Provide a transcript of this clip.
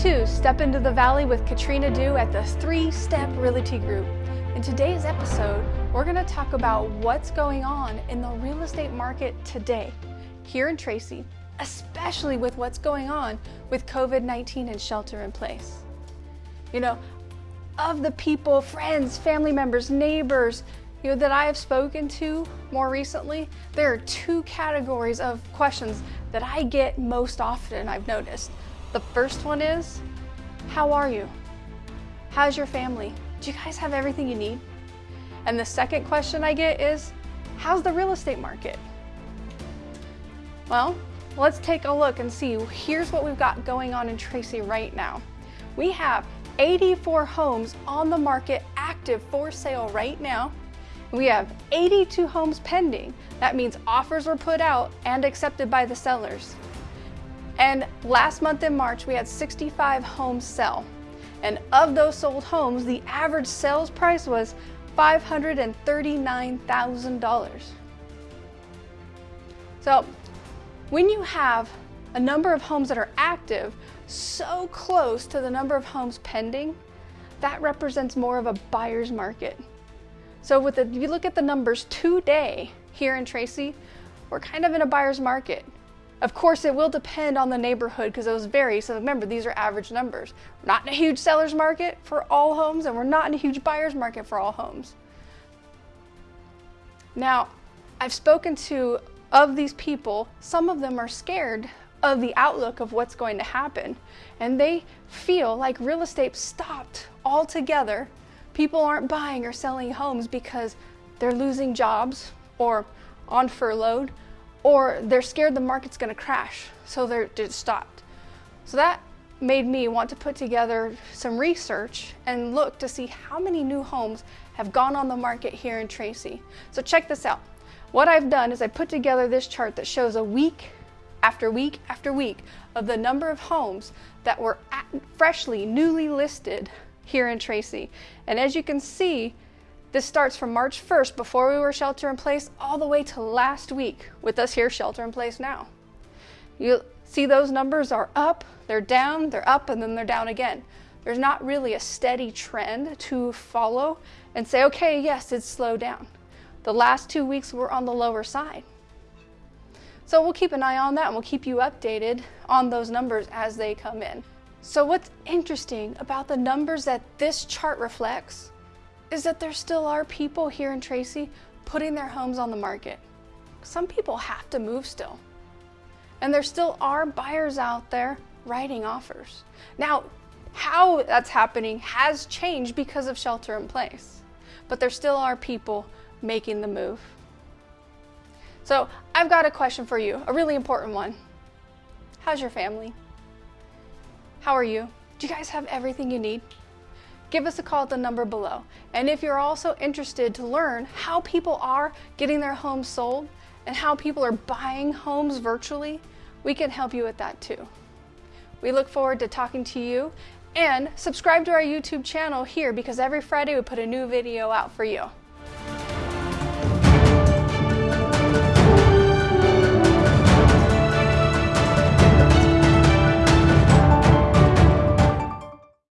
to Step Into the Valley with Katrina Dew at the Three Step Realty Group. In today's episode, we're going to talk about what's going on in the real estate market today here in Tracy, especially with what's going on with COVID-19 and shelter in place. You know, of the people, friends, family members, neighbors, you know, that I have spoken to more recently, there are two categories of questions that I get most often, I've noticed. The first one is, how are you? How's your family? Do you guys have everything you need? And the second question I get is, how's the real estate market? Well, let's take a look and see. Here's what we've got going on in Tracy right now. We have 84 homes on the market active for sale right now. We have 82 homes pending. That means offers were put out and accepted by the sellers. And last month in March, we had 65 homes sell. And of those sold homes, the average sales price was $539,000. So when you have a number of homes that are active so close to the number of homes pending, that represents more of a buyer's market. So with the, if you look at the numbers today here in Tracy, we're kind of in a buyer's market. Of course, it will depend on the neighborhood because those vary. So remember, these are average numbers. We're not in a huge seller's market for all homes and we're not in a huge buyer's market for all homes. Now, I've spoken to, of these people, some of them are scared of the outlook of what's going to happen. And they feel like real estate stopped altogether. People aren't buying or selling homes because they're losing jobs or on furloughed or they're scared the market's going to crash, so they're just stopped. So that made me want to put together some research and look to see how many new homes have gone on the market here in Tracy. So check this out. What I've done is I put together this chart that shows a week after week after week of the number of homes that were freshly, newly listed here in Tracy. And as you can see, this starts from March 1st, before we were shelter in place, all the way to last week with us here shelter in place now. You see those numbers are up, they're down, they're up, and then they're down again. There's not really a steady trend to follow and say, okay, yes, it's slowed down. The last two weeks were on the lower side. So we'll keep an eye on that and we'll keep you updated on those numbers as they come in. So what's interesting about the numbers that this chart reflects is that there still are people here in Tracy putting their homes on the market. Some people have to move still. And there still are buyers out there writing offers. Now, how that's happening has changed because of shelter in place, but there still are people making the move. So I've got a question for you, a really important one. How's your family? How are you? Do you guys have everything you need? Give us a call at the number below. And if you're also interested to learn how people are getting their homes sold and how people are buying homes virtually, we can help you with that too. We look forward to talking to you and subscribe to our YouTube channel here because every Friday we put a new video out for you.